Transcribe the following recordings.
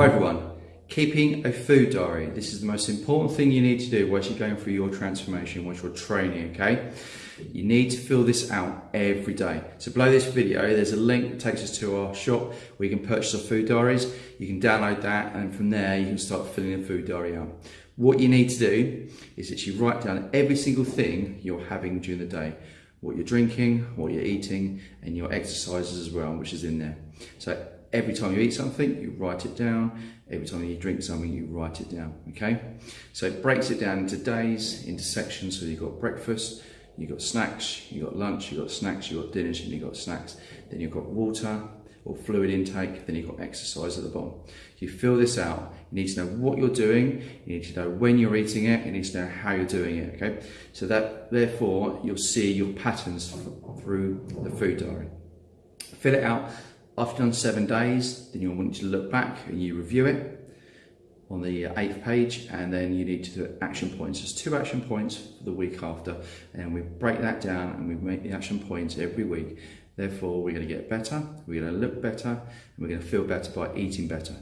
Hi everyone, keeping a food diary. This is the most important thing you need to do whilst you're going through your transformation, whilst you're training, okay? You need to fill this out every day. So below this video, there's a link that takes us to our shop where you can purchase our food diaries. You can download that and from there you can start filling the food diary out. What you need to do is that you write down every single thing you're having during the day what you're drinking, what you're eating, and your exercises as well, which is in there. So every time you eat something, you write it down. Every time you drink something, you write it down, okay? So it breaks it down into days, into sections. So you've got breakfast, you've got snacks, you've got lunch, you've got snacks, you've got dinners, and you've got snacks. Then you've got water or fluid intake, then you've got exercise at the bottom. You fill this out, you need to know what you're doing, you need to know when you're eating it, you need to know how you're doing it, okay? So that, therefore, you'll see your patterns through the food diary. Fill it out after done seven days, then you'll want to look back and you review it on the uh, eighth page and then you need to do action points. There's two action points for the week after and we break that down and we make the action points every week. Therefore, we're going to get better, we're going to look better, and we're going to feel better by eating better.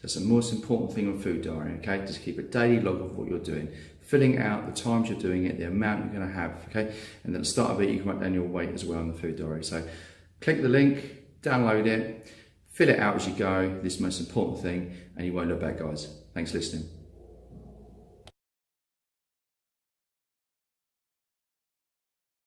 That's the most important thing on food diary, okay? Just keep a daily log of what you're doing, filling out the times you're doing it, the amount you're going to have, okay? And at the start of it, you can write down your weight as well on the food diary. So click the link, download it, fill it out as you go, this most important thing, and you won't look back, guys. Thanks for listening.